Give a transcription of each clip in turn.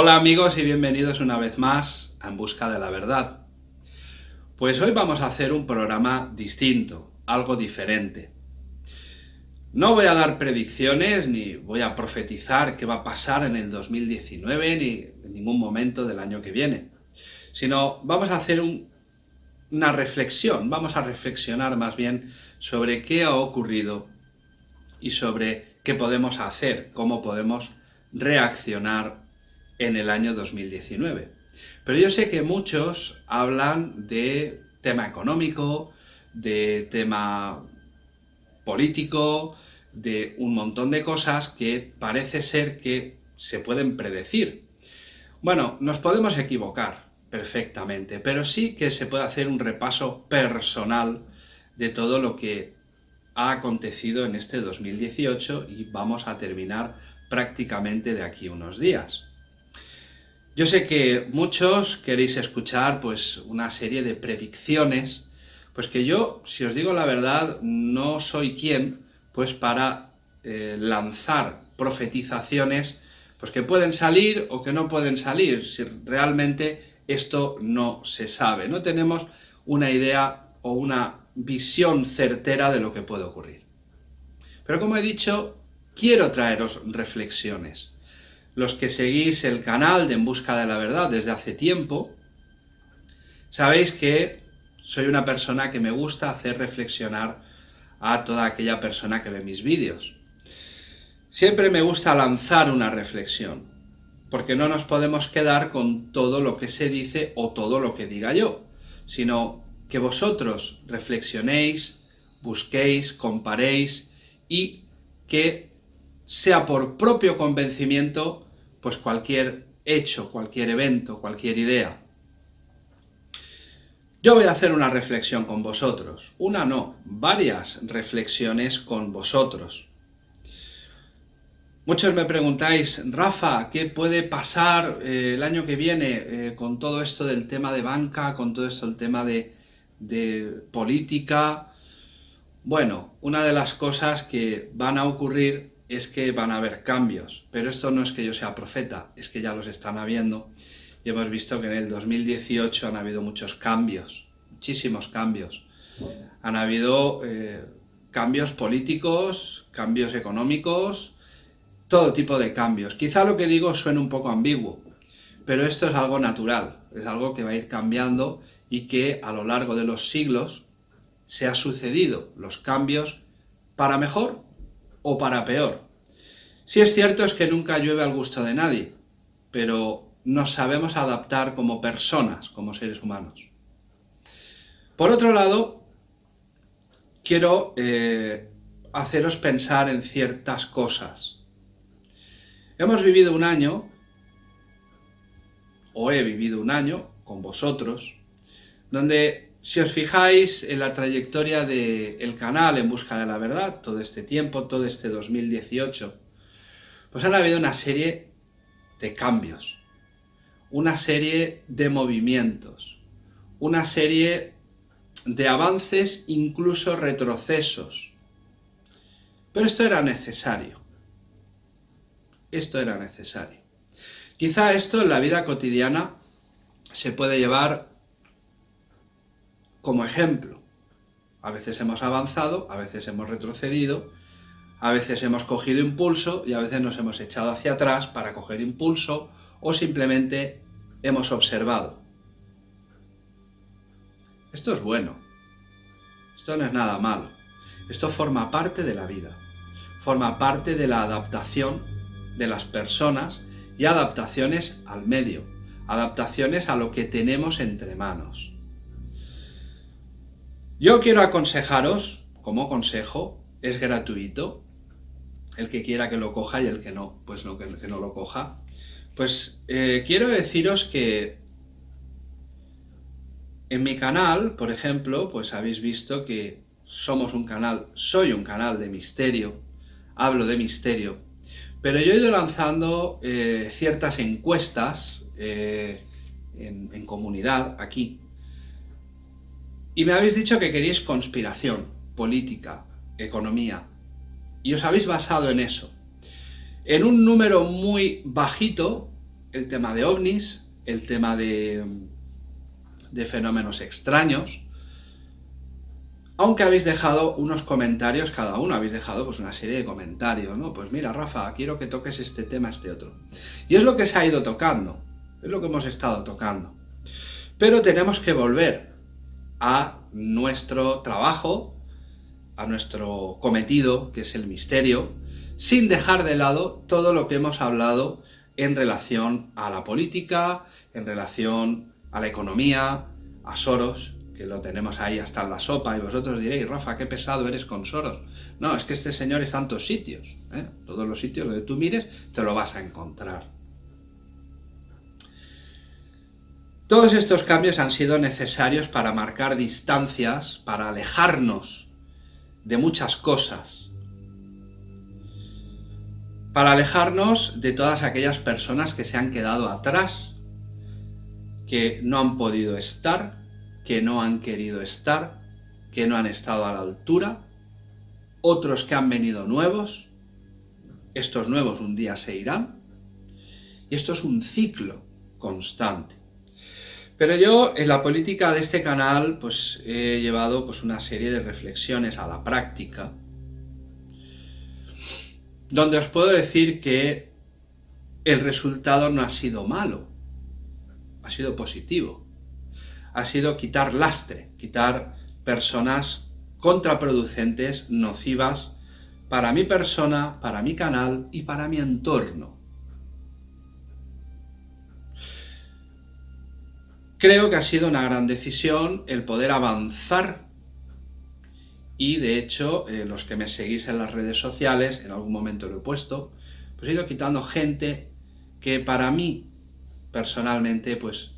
Hola amigos y bienvenidos una vez más a En Busca de la Verdad. Pues hoy vamos a hacer un programa distinto, algo diferente. No voy a dar predicciones ni voy a profetizar qué va a pasar en el 2019 ni en ningún momento del año que viene, sino vamos a hacer una reflexión, vamos a reflexionar más bien sobre qué ha ocurrido y sobre qué podemos hacer, cómo podemos reaccionar en el año 2019. Pero yo sé que muchos hablan de tema económico, de tema político, de un montón de cosas que parece ser que se pueden predecir. Bueno, nos podemos equivocar perfectamente, pero sí que se puede hacer un repaso personal de todo lo que ha acontecido en este 2018 y vamos a terminar prácticamente de aquí unos días. Yo sé que muchos queréis escuchar pues una serie de predicciones, pues que yo, si os digo la verdad, no soy quien pues para eh, lanzar profetizaciones pues que pueden salir o que no pueden salir, si realmente esto no se sabe, no tenemos una idea o una visión certera de lo que puede ocurrir. Pero como he dicho, quiero traeros reflexiones los que seguís el canal de En Busca de la Verdad desde hace tiempo, sabéis que soy una persona que me gusta hacer reflexionar a toda aquella persona que ve mis vídeos. Siempre me gusta lanzar una reflexión, porque no nos podemos quedar con todo lo que se dice o todo lo que diga yo, sino que vosotros reflexionéis, busquéis, comparéis y que sea por propio convencimiento pues cualquier hecho, cualquier evento, cualquier idea. Yo voy a hacer una reflexión con vosotros, una no, varias reflexiones con vosotros. Muchos me preguntáis, Rafa, ¿qué puede pasar eh, el año que viene eh, con todo esto del tema de banca, con todo esto del tema de, de política? Bueno, una de las cosas que van a ocurrir es que van a haber cambios, pero esto no es que yo sea profeta, es que ya los están habiendo y hemos visto que en el 2018 han habido muchos cambios, muchísimos cambios. Han habido eh, cambios políticos, cambios económicos, todo tipo de cambios. Quizá lo que digo suene un poco ambiguo, pero esto es algo natural, es algo que va a ir cambiando y que a lo largo de los siglos se ha sucedido los cambios para mejor o para peor. Si es cierto es que nunca llueve al gusto de nadie, pero nos sabemos adaptar como personas, como seres humanos. Por otro lado, quiero eh, haceros pensar en ciertas cosas. Hemos vivido un año, o he vivido un año, con vosotros, donde si os fijáis en la trayectoria del canal En Busca de la Verdad, todo este tiempo, todo este 2018, pues han habido una serie de cambios, una serie de movimientos, una serie de avances, incluso retrocesos. Pero esto era necesario. Esto era necesario. Quizá esto en la vida cotidiana se puede llevar como ejemplo. A veces hemos avanzado, a veces hemos retrocedido, a veces hemos cogido impulso y a veces nos hemos echado hacia atrás para coger impulso o simplemente hemos observado. Esto es bueno. Esto no es nada malo. Esto forma parte de la vida. Forma parte de la adaptación de las personas y adaptaciones al medio. Adaptaciones a lo que tenemos entre manos. Yo quiero aconsejaros, como consejo, es gratuito, el que quiera que lo coja y el que no, pues no, que, no lo coja. Pues eh, quiero deciros que en mi canal, por ejemplo, pues habéis visto que somos un canal, soy un canal de misterio, hablo de misterio, pero yo he ido lanzando eh, ciertas encuestas eh, en comunidad aquí, y me habéis dicho que queréis conspiración, política, economía. Y os habéis basado en eso. En un número muy bajito, el tema de ovnis, el tema de, de fenómenos extraños, aunque habéis dejado unos comentarios, cada uno habéis dejado pues una serie de comentarios, ¿no? Pues mira, Rafa, quiero que toques este tema, este otro. Y es lo que se ha ido tocando, es lo que hemos estado tocando. Pero tenemos que volver a nuestro trabajo, a nuestro cometido, que es el misterio, sin dejar de lado todo lo que hemos hablado en relación a la política, en relación a la economía, a Soros, que lo tenemos ahí hasta en la sopa, y vosotros diréis, Rafa, qué pesado eres con Soros. No, es que este señor en tantos sitios, ¿eh? todos los sitios donde tú mires te lo vas a encontrar. Todos estos cambios han sido necesarios para marcar distancias, para alejarnos de muchas cosas, para alejarnos de todas aquellas personas que se han quedado atrás, que no han podido estar, que no han querido estar, que no han estado a la altura, otros que han venido nuevos, estos nuevos un día se irán, y esto es un ciclo constante. Pero yo en la política de este canal pues he llevado pues una serie de reflexiones a la práctica, donde os puedo decir que el resultado no ha sido malo, ha sido positivo ha sido quitar lastre, quitar personas contraproducentes, nocivas, para mi persona, para mi canal y para mi entorno. Creo que ha sido una gran decisión el poder avanzar y de hecho eh, los que me seguís en las redes sociales, en algún momento lo he puesto, pues he ido quitando gente que para mí personalmente pues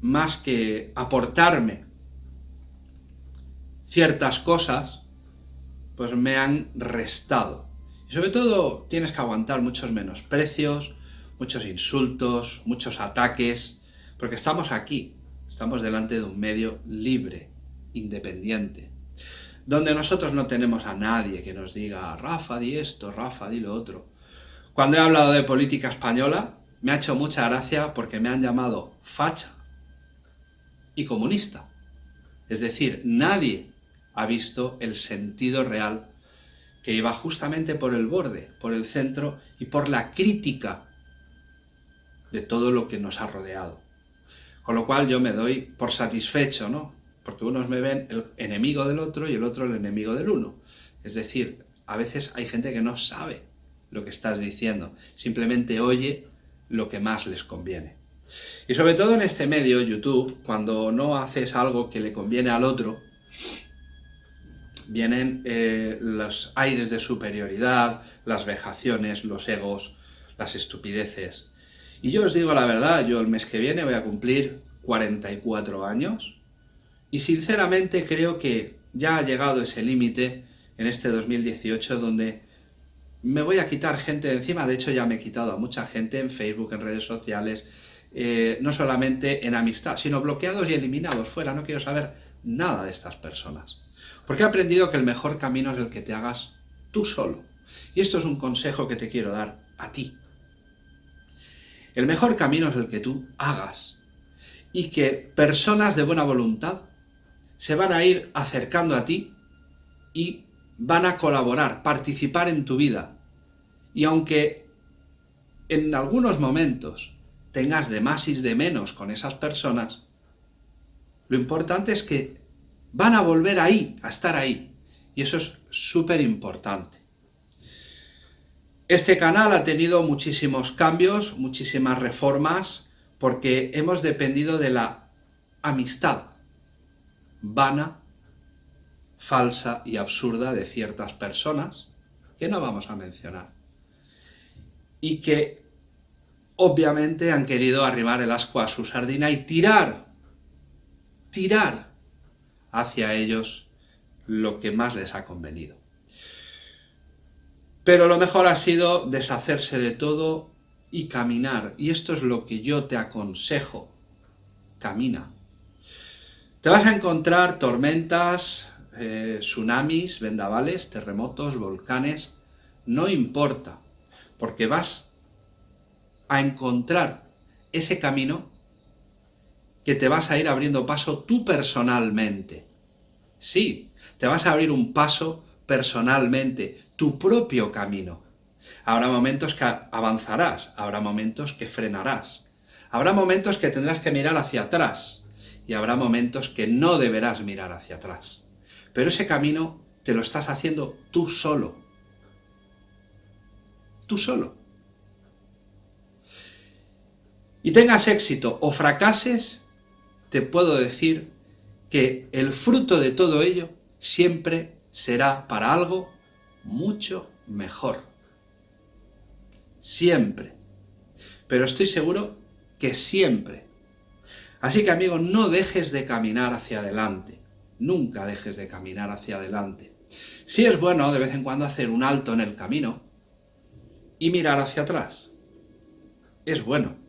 más que aportarme ciertas cosas, pues me han restado. Y sobre todo tienes que aguantar muchos menosprecios, muchos insultos, muchos ataques, porque estamos aquí, estamos delante de un medio libre, independiente, donde nosotros no tenemos a nadie que nos diga Rafa di esto, Rafa di lo otro. Cuando he hablado de política española, me ha hecho mucha gracia porque me han llamado facha, y comunista. Es decir, nadie ha visto el sentido real que iba justamente por el borde, por el centro y por la crítica de todo lo que nos ha rodeado. Con lo cual yo me doy por satisfecho, ¿no? Porque unos me ven el enemigo del otro y el otro el enemigo del uno. Es decir, a veces hay gente que no sabe lo que estás diciendo, simplemente oye lo que más les conviene. Y sobre todo en este medio, YouTube, cuando no haces algo que le conviene al otro, vienen eh, los aires de superioridad, las vejaciones, los egos, las estupideces. Y yo os digo la verdad, yo el mes que viene voy a cumplir 44 años y sinceramente creo que ya ha llegado ese límite en este 2018 donde me voy a quitar gente de encima, de hecho ya me he quitado a mucha gente en Facebook, en redes sociales, eh, no solamente en amistad, sino bloqueados y eliminados fuera. No quiero saber nada de estas personas. Porque he aprendido que el mejor camino es el que te hagas tú solo. Y esto es un consejo que te quiero dar a ti. El mejor camino es el que tú hagas. Y que personas de buena voluntad se van a ir acercando a ti y van a colaborar, participar en tu vida. Y aunque en algunos momentos tengas de más y de menos con esas personas, lo importante es que van a volver ahí, a estar ahí. Y eso es súper importante. Este canal ha tenido muchísimos cambios, muchísimas reformas, porque hemos dependido de la amistad vana, falsa y absurda de ciertas personas, que no vamos a mencionar, y que obviamente han querido arribar el asco a su sardina y tirar, tirar hacia ellos lo que más les ha convenido. Pero lo mejor ha sido deshacerse de todo y caminar. Y esto es lo que yo te aconsejo. Camina. Te vas a encontrar tormentas, eh, tsunamis, vendavales, terremotos, volcanes. No importa, porque vas a encontrar ese camino que te vas a ir abriendo paso tú personalmente. Sí, te vas a abrir un paso personalmente, tu propio camino. Habrá momentos que avanzarás, habrá momentos que frenarás, habrá momentos que tendrás que mirar hacia atrás y habrá momentos que no deberás mirar hacia atrás. Pero ese camino te lo estás haciendo tú solo. Tú solo. Y tengas éxito o fracases, te puedo decir que el fruto de todo ello siempre será para algo mucho mejor. Siempre. Pero estoy seguro que siempre. Así que amigo, no dejes de caminar hacia adelante. Nunca dejes de caminar hacia adelante. Si es bueno de vez en cuando hacer un alto en el camino y mirar hacia atrás. Es bueno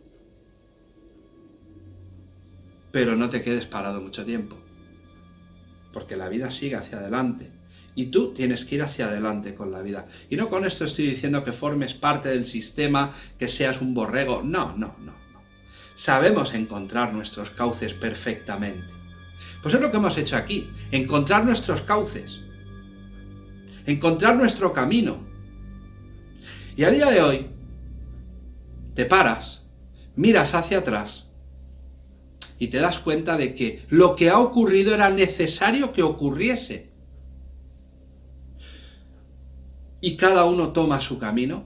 pero no te quedes parado mucho tiempo, porque la vida sigue hacia adelante, y tú tienes que ir hacia adelante con la vida. Y no con esto estoy diciendo que formes parte del sistema, que seas un borrego, no, no, no. no. Sabemos encontrar nuestros cauces perfectamente. Pues es lo que hemos hecho aquí, encontrar nuestros cauces, encontrar nuestro camino. Y a día de hoy, te paras, miras hacia atrás y te das cuenta de que lo que ha ocurrido era necesario que ocurriese. Y cada uno toma su camino,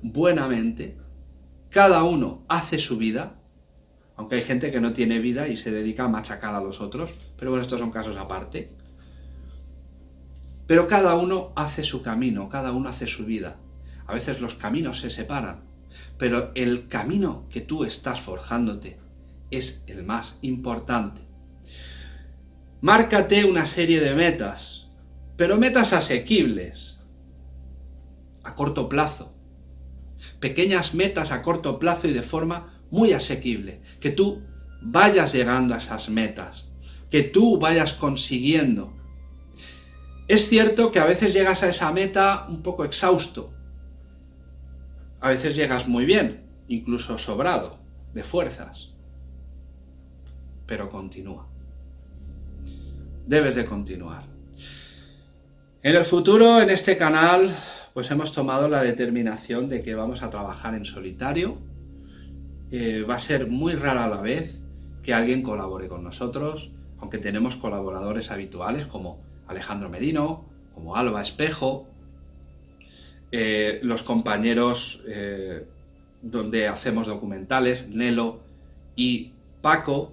buenamente, cada uno hace su vida, aunque hay gente que no tiene vida y se dedica a machacar a los otros, pero bueno, estos son casos aparte. Pero cada uno hace su camino, cada uno hace su vida. A veces los caminos se separan, pero el camino que tú estás forjándote, es el más importante. Márcate una serie de metas, pero metas asequibles, a corto plazo. Pequeñas metas a corto plazo y de forma muy asequible. Que tú vayas llegando a esas metas, que tú vayas consiguiendo. Es cierto que a veces llegas a esa meta un poco exhausto. A veces llegas muy bien, incluso sobrado, de fuerzas pero continúa. Debes de continuar. En el futuro, en este canal, pues hemos tomado la determinación de que vamos a trabajar en solitario. Eh, va a ser muy rara a la vez que alguien colabore con nosotros, aunque tenemos colaboradores habituales como Alejandro Merino, como Alba Espejo, eh, los compañeros eh, donde hacemos documentales, Nelo y Paco,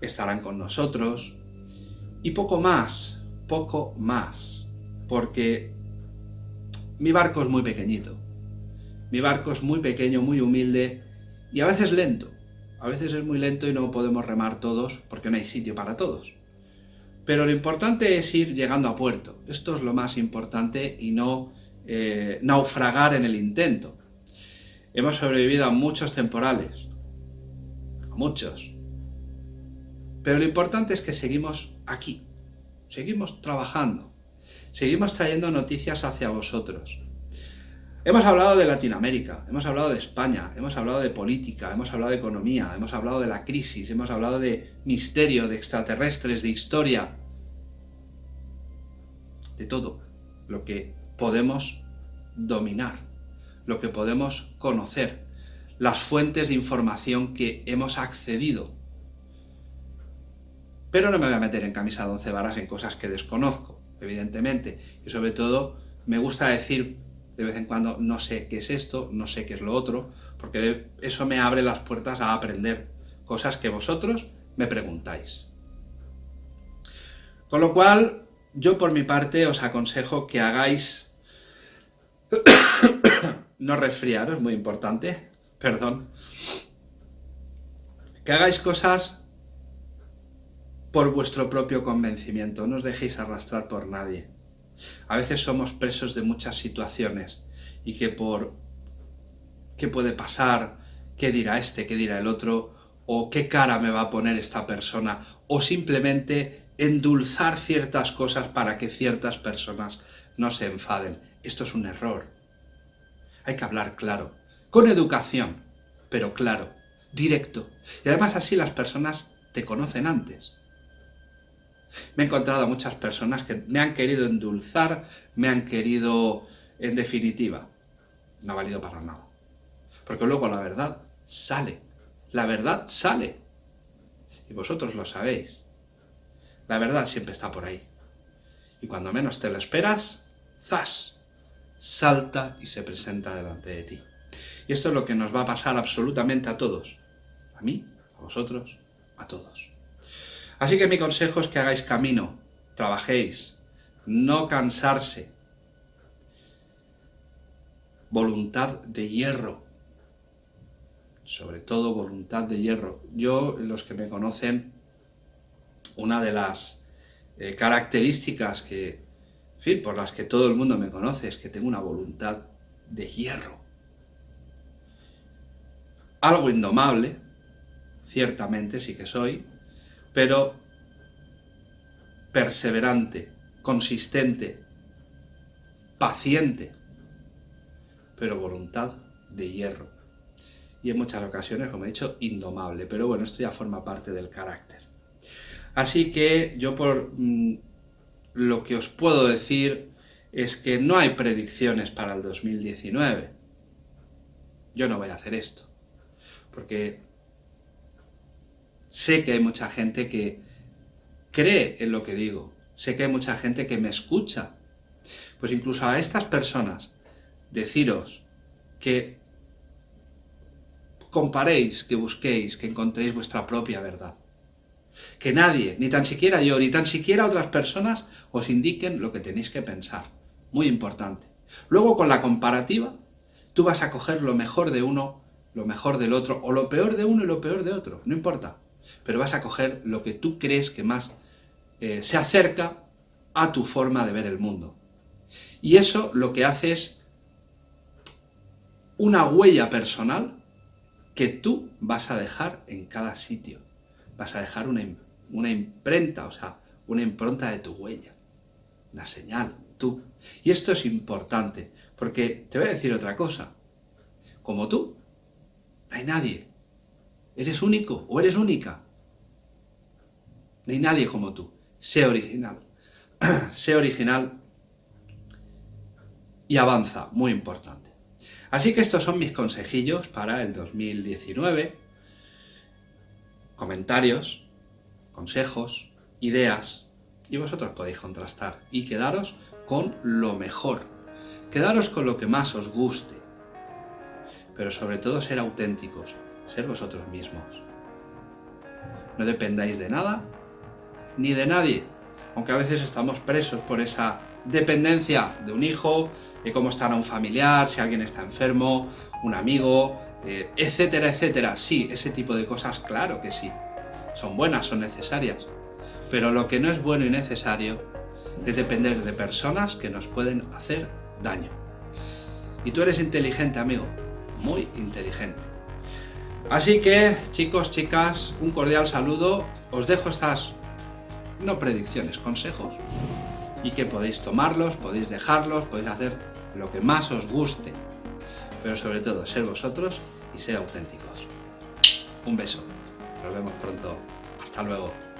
estarán con nosotros, y poco más, poco más, porque mi barco es muy pequeñito, mi barco es muy pequeño, muy humilde, y a veces lento, a veces es muy lento y no podemos remar todos, porque no hay sitio para todos. Pero lo importante es ir llegando a puerto, esto es lo más importante y no eh, naufragar en el intento. Hemos sobrevivido a muchos temporales, a muchos, pero lo importante es que seguimos aquí, seguimos trabajando, seguimos trayendo noticias hacia vosotros. Hemos hablado de Latinoamérica, hemos hablado de España, hemos hablado de política, hemos hablado de economía, hemos hablado de la crisis, hemos hablado de misterio, de extraterrestres, de historia, de todo lo que podemos dominar, lo que podemos conocer, las fuentes de información que hemos accedido. Pero no me voy a meter en camisa de once varas en cosas que desconozco, evidentemente. Y sobre todo, me gusta decir de vez en cuando, no sé qué es esto, no sé qué es lo otro, porque eso me abre las puertas a aprender cosas que vosotros me preguntáis. Con lo cual, yo por mi parte os aconsejo que hagáis... no resfriaros, muy importante, perdón. Que hagáis cosas por vuestro propio convencimiento, no os dejéis arrastrar por nadie. A veces somos presos de muchas situaciones y que por qué puede pasar, qué dirá este, qué dirá el otro, o qué cara me va a poner esta persona, o simplemente endulzar ciertas cosas para que ciertas personas no se enfaden. Esto es un error. Hay que hablar claro, con educación, pero claro, directo. Y además así las personas te conocen antes. Me he encontrado a muchas personas que me han querido endulzar, me han querido, en definitiva, no ha valido para nada. Porque luego la verdad sale. La verdad sale. Y vosotros lo sabéis. La verdad siempre está por ahí. Y cuando menos te lo esperas, ¡zas! Salta y se presenta delante de ti. Y esto es lo que nos va a pasar absolutamente a todos. A mí, a vosotros, a todos. Así que mi consejo es que hagáis camino, trabajéis, no cansarse. Voluntad de hierro, sobre todo voluntad de hierro. Yo, los que me conocen, una de las eh, características que, fin, por las que todo el mundo me conoce es que tengo una voluntad de hierro. Algo indomable, ciertamente sí que soy, pero perseverante, consistente, paciente, pero voluntad de hierro. Y en muchas ocasiones, como he dicho, indomable, pero bueno, esto ya forma parte del carácter. Así que yo por mm, lo que os puedo decir es que no hay predicciones para el 2019. Yo no voy a hacer esto, porque sé que hay mucha gente que cree en lo que digo, sé que hay mucha gente que me escucha. Pues incluso a estas personas, deciros que comparéis, que busquéis, que encontréis vuestra propia verdad. Que nadie, ni tan siquiera yo, ni tan siquiera otras personas, os indiquen lo que tenéis que pensar. Muy importante. Luego, con la comparativa, tú vas a coger lo mejor de uno, lo mejor del otro, o lo peor de uno y lo peor de otro, no importa pero vas a coger lo que tú crees que más eh, se acerca a tu forma de ver el mundo. Y eso lo que hace es una huella personal que tú vas a dejar en cada sitio. Vas a dejar una, una imprenta, o sea, una impronta de tu huella, una señal, tú. Y esto es importante, porque te voy a decir otra cosa. Como tú, no hay nadie ¿Eres único o eres única? Hay nadie como tú. Sé original. sé original y avanza, muy importante. Así que estos son mis consejillos para el 2019. Comentarios, consejos, ideas, y vosotros podéis contrastar y quedaros con lo mejor. Quedaros con lo que más os guste. Pero sobre todo ser auténticos, ser vosotros mismos. No dependáis de nada ni de nadie, aunque a veces estamos presos por esa dependencia de un hijo, de cómo estará un familiar, si alguien está enfermo, un amigo, eh, etcétera, etcétera. Sí, ese tipo de cosas, claro que sí. Son buenas, son necesarias. Pero lo que no es bueno y necesario es depender de personas que nos pueden hacer daño. Y tú eres inteligente, amigo, muy inteligente. Así que, chicos, chicas, un cordial saludo. Os dejo estas, no predicciones, consejos. Y que podéis tomarlos, podéis dejarlos, podéis hacer lo que más os guste. Pero sobre todo, ser vosotros y ser auténticos. Un beso. Nos vemos pronto. Hasta luego.